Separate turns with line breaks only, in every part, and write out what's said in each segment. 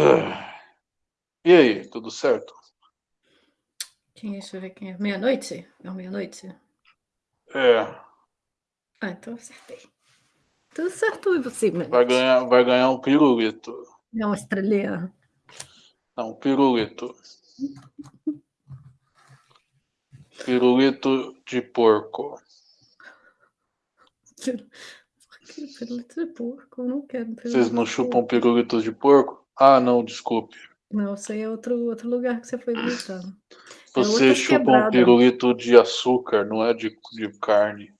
Ah. E aí, tudo certo?
Quem é? Deixa eu ver quem é. Meia-noite? É meia-noite?
É.
Ah, então acertei. Tudo certo, e você,
Vai ganhar, vai ganhar um pirulito.
É uma estrelinha.
Não, um pirulito. Pirulito de porco.
Por que pirulito de porco? Eu não quero pirulito
Vocês não chupam
porco.
pirulito de porco? Ah, não, desculpe.
Não, isso aí é outro, outro lugar que você foi visitar. É
Você
outras
chupa um pirulito de açúcar, não é de, de carne.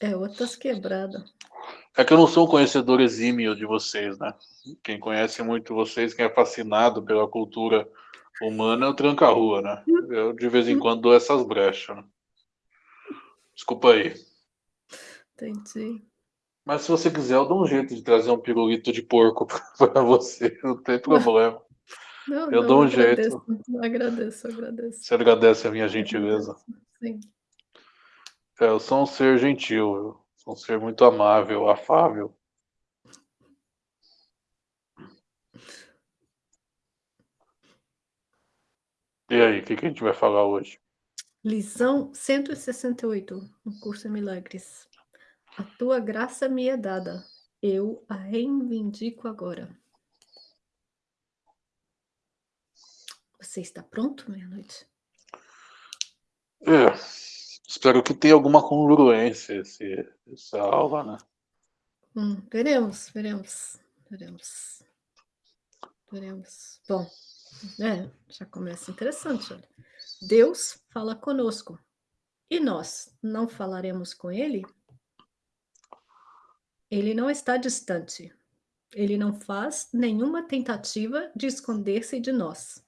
É outras quebradas.
É que eu não sou um conhecedor exímio de vocês, né? Quem conhece muito vocês, quem é fascinado pela cultura humana é o tranca-rua, né? Eu de vez em quando dou essas brechas. Né? Desculpa aí.
Entendi.
Mas se você quiser, eu dou um jeito de trazer um pirulito de porco para você, não tem problema.
Não,
Eu
não,
dou um
agradeço. Agradeço, agradeço.
Você agradece a minha gentileza.
Sim.
É, eu sou um ser gentil, eu sou um ser muito amável, afável. E aí, o que, que a gente vai falar hoje?
Lição 168, um curso em milagres. A tua graça me é dada, eu a reivindico agora. Você está pronto, meia-noite?
É, espero que tenha alguma congruência esse, essa aula, né?
Hum, veremos, veremos, veremos. Veremos. Bom, é, já começa interessante, olha. Deus fala conosco. E nós não falaremos com ele? Ele não está distante. Ele não faz nenhuma tentativa de esconder-se de nós.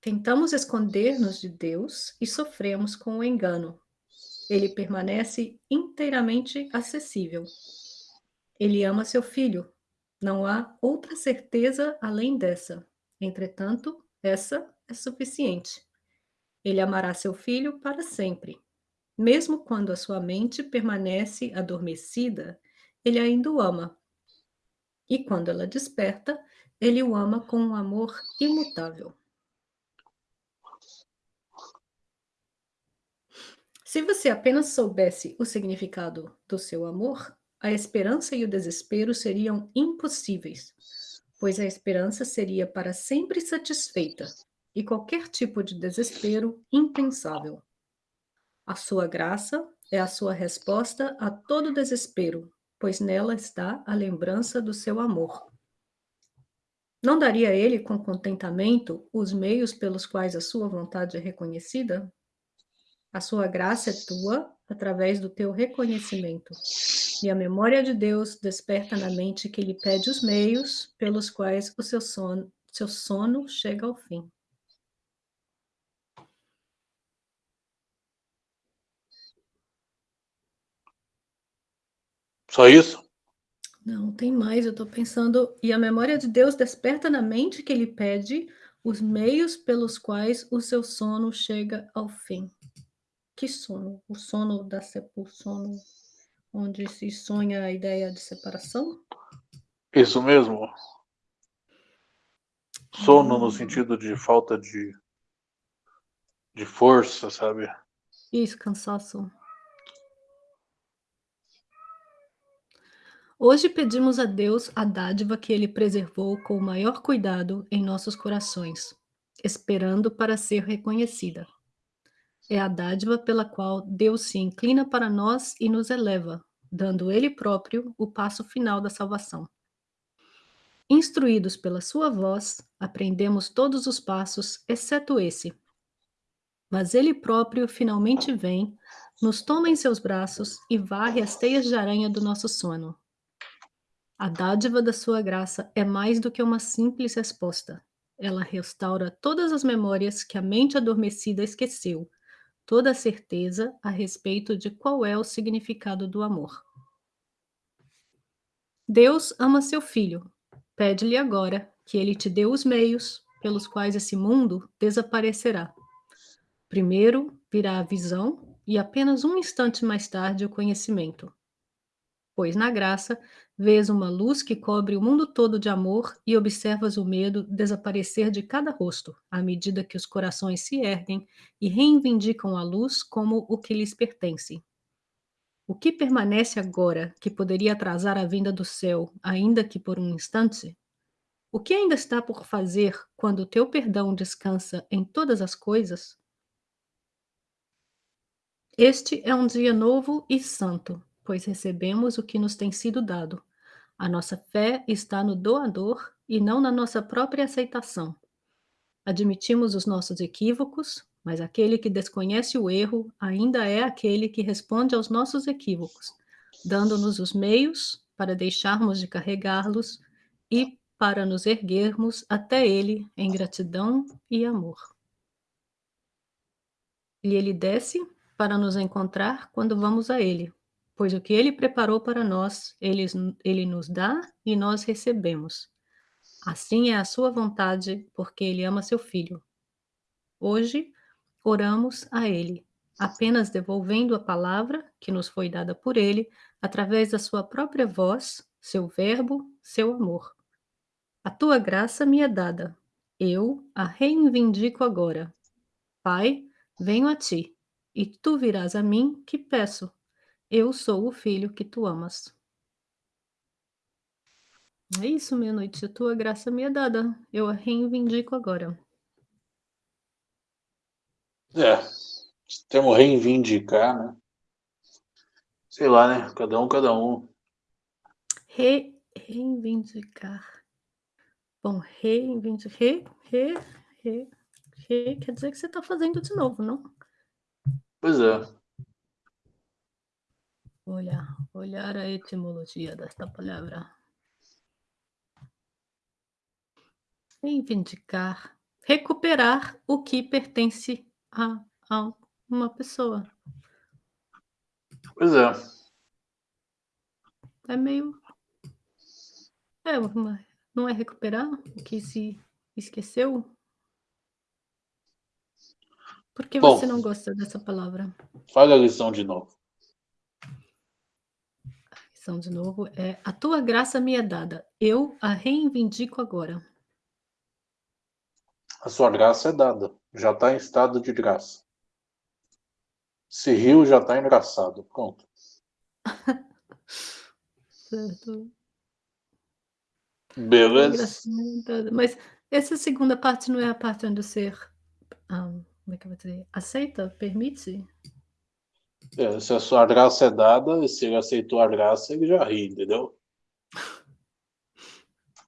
Tentamos esconder-nos de Deus e sofremos com o engano. Ele permanece inteiramente acessível. Ele ama seu filho. Não há outra certeza além dessa. Entretanto, essa é suficiente. Ele amará seu filho para sempre. Mesmo quando a sua mente permanece adormecida, ele ainda o ama. E quando ela desperta, ele o ama com um amor imutável. Se você apenas soubesse o significado do seu amor, a esperança e o desespero seriam impossíveis, pois a esperança seria para sempre satisfeita e qualquer tipo de desespero impensável. A sua graça é a sua resposta a todo desespero, pois nela está a lembrança do seu amor. Não daria ele com contentamento os meios pelos quais a sua vontade é reconhecida? A sua graça é tua através do teu reconhecimento. E a memória de Deus desperta na mente que lhe pede os meios pelos quais o seu sono, seu sono chega ao fim.
Só isso?
Não, tem mais, eu estou pensando. E a memória de Deus desperta na mente que ele pede os meios pelos quais o seu sono chega ao fim. Que sono? O sono da o sono onde se sonha a ideia de separação?
Isso mesmo? Sono no sentido de falta de, de força, sabe?
Isso, cansaço. Hoje pedimos a Deus a dádiva que Ele preservou com o maior cuidado em nossos corações, esperando para ser reconhecida. É a dádiva pela qual Deus se inclina para nós e nos eleva, dando Ele próprio o passo final da salvação. Instruídos pela Sua voz, aprendemos todos os passos, exceto esse. Mas Ele próprio finalmente vem, nos toma em seus braços e varre as teias de aranha do nosso sono. A dádiva da sua graça é mais do que uma simples resposta. Ela restaura todas as memórias que a mente adormecida esqueceu, toda a certeza a respeito de qual é o significado do amor. Deus ama seu filho. Pede-lhe agora que ele te dê os meios pelos quais esse mundo desaparecerá. Primeiro virá a visão e apenas um instante mais tarde o conhecimento. pois na graça vês uma luz que cobre o mundo todo de amor e observas o medo desaparecer de cada rosto, à medida que os corações se erguem e reivindicam a luz como o que lhes pertence. O que permanece agora que poderia atrasar a vinda do céu, ainda que por um instante? O que ainda está por fazer quando o teu perdão descansa em todas as coisas? Este é um dia novo e santo, pois recebemos o que nos tem sido dado. A nossa fé está no doador e não na nossa própria aceitação. Admitimos os nossos equívocos, mas aquele que desconhece o erro ainda é aquele que responde aos nossos equívocos, dando-nos os meios para deixarmos de carregá-los e para nos erguermos até ele em gratidão e amor. E ele desce para nos encontrar quando vamos a ele, pois o que ele preparou para nós, ele, ele nos dá e nós recebemos. Assim é a sua vontade, porque ele ama seu filho. Hoje, oramos a Ele, apenas devolvendo a palavra que nos foi dada por Ele, através da Sua própria voz, seu Verbo, seu amor. A tua graça me é dada, eu a reivindico agora. Pai, venho a ti, e tu virás a mim que peço. Eu sou o filho que tu amas. É isso, minha noite. A tua graça me é dada. Eu a reivindico agora.
É, termo reivindicar, né? Sei lá, né? Cada um, cada um.
Re, reivindicar. Bom, reivindicar. Re, re, re, re, quer dizer que você está fazendo de novo, não?
Pois é.
Olhar, olhar a etimologia desta palavra. Reivindicar, recuperar o que pertence a, a uma pessoa.
Pois é.
É meio. É, uma... não é recuperar o que se esqueceu? Por que
Bom,
você não gosta dessa palavra?
Fale a lição de novo.
De novo é: A tua graça me é dada, eu a reivindico agora.
A sua graça é dada, já está em estado de graça. Se riu, já está engraçado. Pronto.
certo.
Beleza.
Mas essa segunda parte não é a parte onde você. Um, como é que eu vou dizer? Aceita? Permite?
É, se a sua graça é dada, se ele aceitou a graça, ele já ri, entendeu?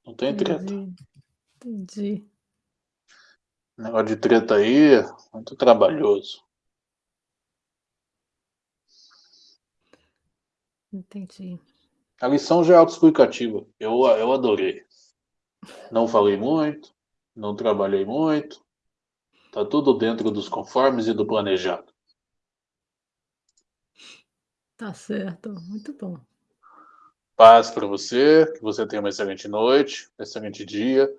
Não tem treta.
Entendi.
Negócio de treta aí, muito trabalhoso.
Entendi.
A lição já é autoexplicativa. Eu, eu adorei. Não falei muito, não trabalhei muito. Tá tudo dentro dos conformes e do planejado.
Tá certo, muito bom.
Paz para você, que você tenha uma excelente noite, excelente dia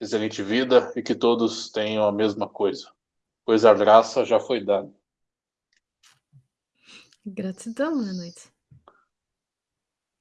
excelente vida e que todos tenham a mesma coisa, pois a graça já foi dada.
Gratidão, boa noite.